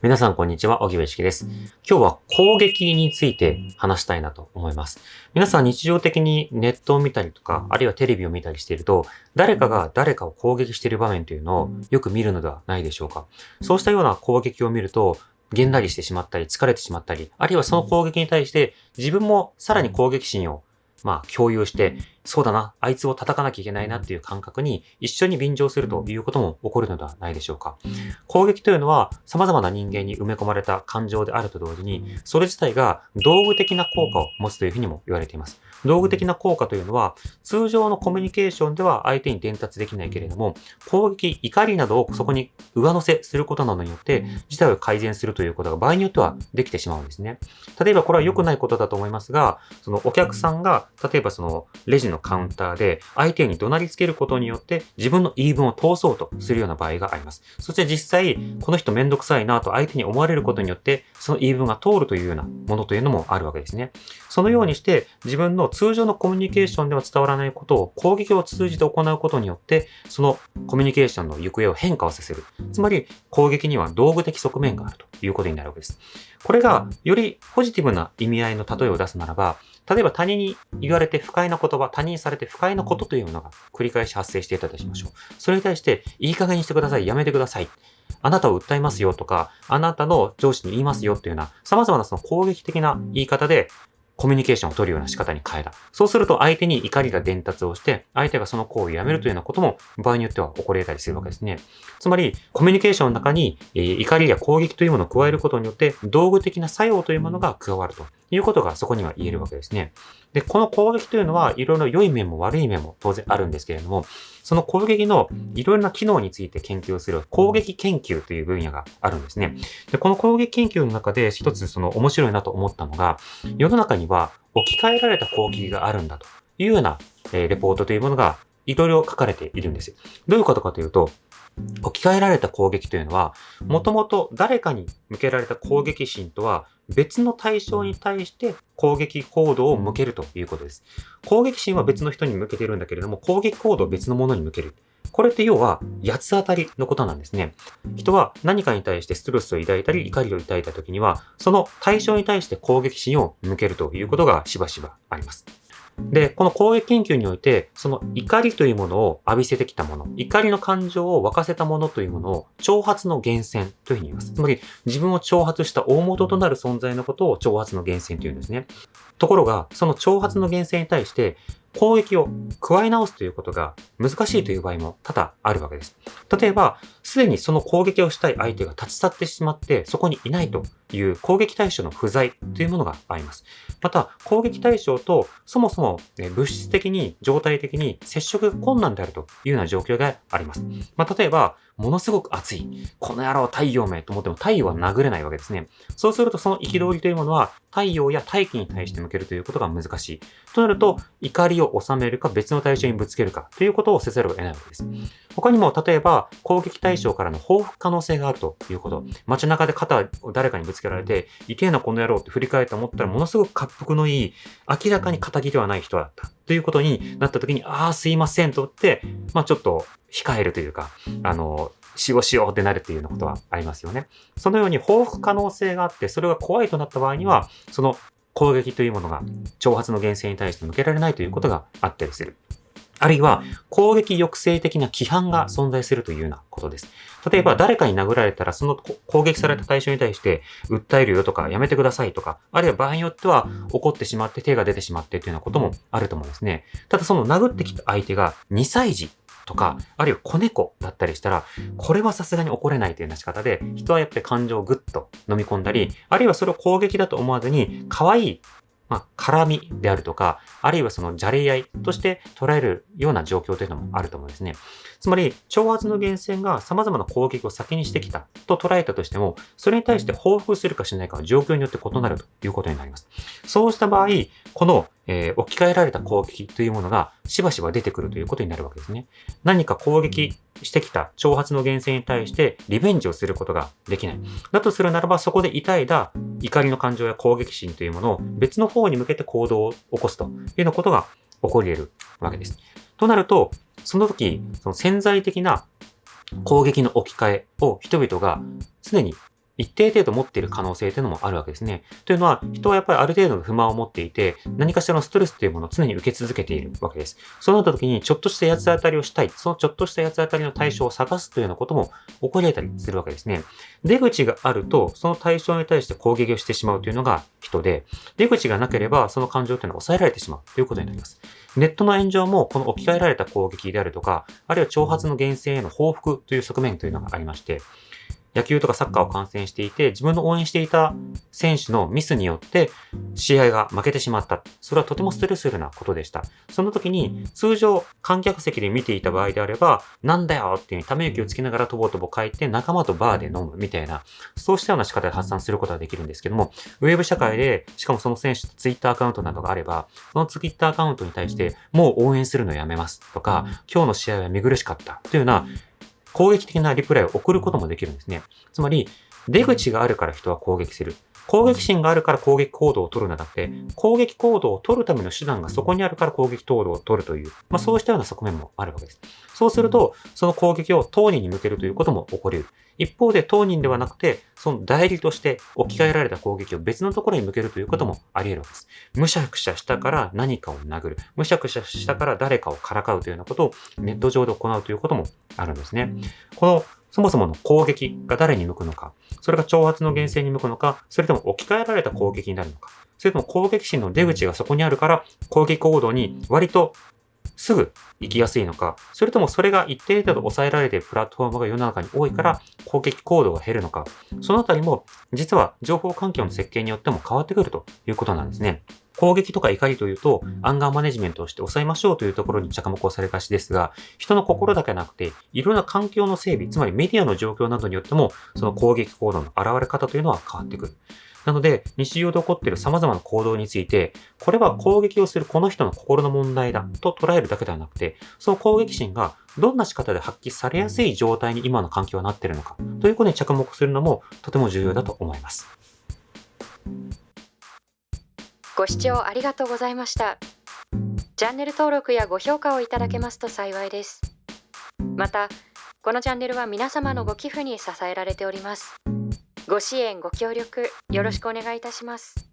皆さんこんにちは、小木部式です。今日は攻撃について話したいなと思います。皆さん日常的にネットを見たりとか、あるいはテレビを見たりしていると、誰かが誰かを攻撃している場面というのをよく見るのではないでしょうか。そうしたような攻撃を見ると、げんなりしてしまったり、疲れてしまったり、あるいはその攻撃に対して自分もさらに攻撃心をまあ共有して、そうだな、あいつを叩かなきゃいけないなっていう感覚に一緒に便乗するということも起こるのではないでしょうか。攻撃というのは様々な人間に埋め込まれた感情であると同時に、それ自体が道具的な効果を持つというふうにも言われています。道具的な効果というのは、通常のコミュニケーションでは相手に伝達できないけれども、攻撃、怒りなどをそこに上乗せすることなどによって、事態を改善するということが場合によってはできてしまうんですね。例えばこれは良くないことだと思いますが、そのお客さんが、例えばそのレジのカウンターで相手に怒鳴りつけることによって自分の言い分を通そうとするような場合があります。そして実際、この人めんどくさいなと相手に思われることによって、その言い分が通るというようなものというのもあるわけですね。そのようにして自分の通常のコミュニケーションでは伝わらないことを攻撃を通じて行うことによって、そのコミュニケーションの行方を変化をさせる。つまり攻撃には道具的側面があるということになるわけです。これがよりポジティブな意味合いの例えを出すならば、例えば他人に言われて不快な言葉、他人にされて不快なことというものが繰り返し発生していたとしましょう。それに対して、いい加減にしてください、やめてください。あなたを訴えますよとか、あなたの上司に言いますよっていうような、様々なその攻撃的な言い方で、コミュニケーションを取るような仕方に変えた。そうすると相手に怒りが伝達をして、相手がその行為をやめるというようなことも場合によっては起こり得たりするわけですね。つまり、コミュニケーションの中に、怒りや攻撃というものを加えることによって、道具的な作用というものが加わるということがそこには言えるわけですね。で、この攻撃というのは、いろいろ良い面も悪い面も当然あるんですけれども、その攻撃のいろいろな機能について研究する攻撃研究という分野があるんですね。で、この攻撃研究の中で一つその面白いなと思ったのが、世の中には置き換えられた攻撃があるんだというような、えー、レポートというものがいろいろ書かれているんですよ。どういうことかというと、置き換えられた攻撃というのは、もともと誰かに向けられた攻撃心とは別の対象に対して攻撃行動を向けるということです。攻撃心は別の人に向けてるんだけれども、攻撃行動を別のものに向ける。これって要は、八つ当たりのことなんですね。人は何かに対してストレスを抱いたり怒りを抱いた時には、その対象に対して攻撃心を向けるということがしばしばあります。で、この攻撃研究において、その怒りというものを浴びせてきたもの、怒りの感情を沸かせたものというものを、挑発の源泉というふうに言います。つまり、自分を挑発した大元となる存在のことを挑発の源泉というんですね。ところが、その挑発の源泉に対して、攻撃を加え直すということが難しいという場合も多々あるわけです。例えば、すでにその攻撃をしたい相手が立ち去ってしまって、そこにいないという攻撃対象の不在というものがあります。また、攻撃対象とそもそも物質的に、状態的に接触困難であるというような状況があります。まあ、例えば、ものすごく暑い。この野郎太陽めと思っても太陽は殴れないわけですね。そうするとその憤りというものは太陽や大気に対して向けるということが難しい。となると、怒りを収めるか別の対象にぶつけるかということをせざるを得ないわけです。他にも、例えば、攻撃対象からの報復可能性があるということ。街中で肩を誰かにぶつけられて、痛えなこの野郎って振り返って思ったら、ものすごく滑腹のいい、明らかに仇ではない人だった。ということになった時に、ああ、すいませんとって、まあちょっと控えるというか、あの、しようしようってなるっていうようなことはありますよね。そのように報復可能性があって、それが怖いとなった場合には、その攻撃というものが挑発の源泉に対して向けられないということがあったりする。あるいは攻撃抑制的な規範が存在するというようなことです。例えば誰かに殴られたらその攻撃された対象に対して訴えるよとかやめてくださいとか、あるいは場合によっては怒ってしまって手が出てしまってというようなこともあると思うんですね。ただその殴ってきた相手が2歳児とか、あるいは子猫だったりしたら、これはさすがに怒れないというような仕方で、人はやっぱり感情をぐっと飲み込んだり、あるいはそれを攻撃だと思わずに、可愛いまあ、絡みであるとか、あるいはそのじゃれ合いとして捉えるような状況というのもあると思うんですね。つまり、挑発の源泉が様々な攻撃を先にしてきたと捉えたとしても、それに対して報復するかしないかは状況によって異なるということになります。そうした場合、このえー、置き換えられた攻撃というものがしばしば出てくるということになるわけですね。何か攻撃してきた挑発の源泉に対してリベンジをすることができない。だとするならばそこで抱いた怒りの感情や攻撃心というものを別の方に向けて行動を起こすというようなことが起こり得るわけです。となると、その時、その潜在的な攻撃の置き換えを人々が常に一定程度持っている可能性というのもあるわけですね。というのは、人はやっぱりある程度の不満を持っていて、何かしらのストレスというものを常に受け続けているわけです。そうなった時に、ちょっとした八つ当たりをしたい、そのちょっとした八つ当たりの対象を探すというようなことも起こり得たりするわけですね。出口があると、その対象に対して攻撃をしてしまうというのが人で、出口がなければ、その感情というのは抑えられてしまうということになります。ネットの炎上も、この置き換えられた攻撃であるとか、あるいは挑発の厳正への報復という側面というのがありまして、野球とかサッカーを観戦していて、自分の応援していた選手のミスによって試合が負けてしまった。それはとてもストレスフルなことでした。その時に通常観客席で見ていた場合であれば、なんだよっていうため息をつきながらとぼとぼ書いて仲間とバーで飲むみたいな、そうしたような仕方で発散することができるんですけども、ウェブ社会で、しかもその選手ツイッターアカウントなどがあれば、そのツイッターアカウントに対して、もう応援するのやめますとか、今日の試合は見苦しかったというような攻撃的なリプライを送ることもできるんですね。つまり、出口があるから人は攻撃する。攻撃心があるから攻撃行動を取るのだって、攻撃行動を取るための手段がそこにあるから攻撃行動を取るという、まあそうしたような側面もあるわけです。そうすると、その攻撃を当人に向けるということも起こり得る。一方で当人ではなくて、その代理として置き換えられた攻撃を別のところに向けるということもあり得るわけです。むしゃくしゃしたから何かを殴る。むしゃくしゃしたから誰かをからかうというようなことをネット上で行うということもあるんですね。このそもそもの攻撃が誰に向くのか、それが挑発の厳正に向くのか、それとも置き換えられた攻撃になるのか、それとも攻撃心の出口がそこにあるから攻撃行動に割とすぐ行きやすいのか、それともそれが一定程度抑えられているプラットフォームが世の中に多いから攻撃行動が減るのか、そのあたりも実は情報環境の設計によっても変わってくるということなんですね。攻撃とか怒りというと、アンガーマネジメントをして抑えましょうというところに着目をされがちですが、人の心だけなくて、いろんな環境の整備、つまりメディアの状況などによっても、その攻撃行動の現れ方というのは変わってくる。なので、日常で起こっている様々な行動について、これは攻撃をするこの人の心の問題だと捉えるだけではなくて、その攻撃心がどんな仕方で発揮されやすい状態に今の環境はなっているのかということに着目するのもとても重要だと思います。ご視聴ありがとうございました。チャンネル登録やご評価をいただけますと幸いです。また、このチャンネルは皆様のご寄付に支えられております。ご支援ご協力よろしくお願いいたします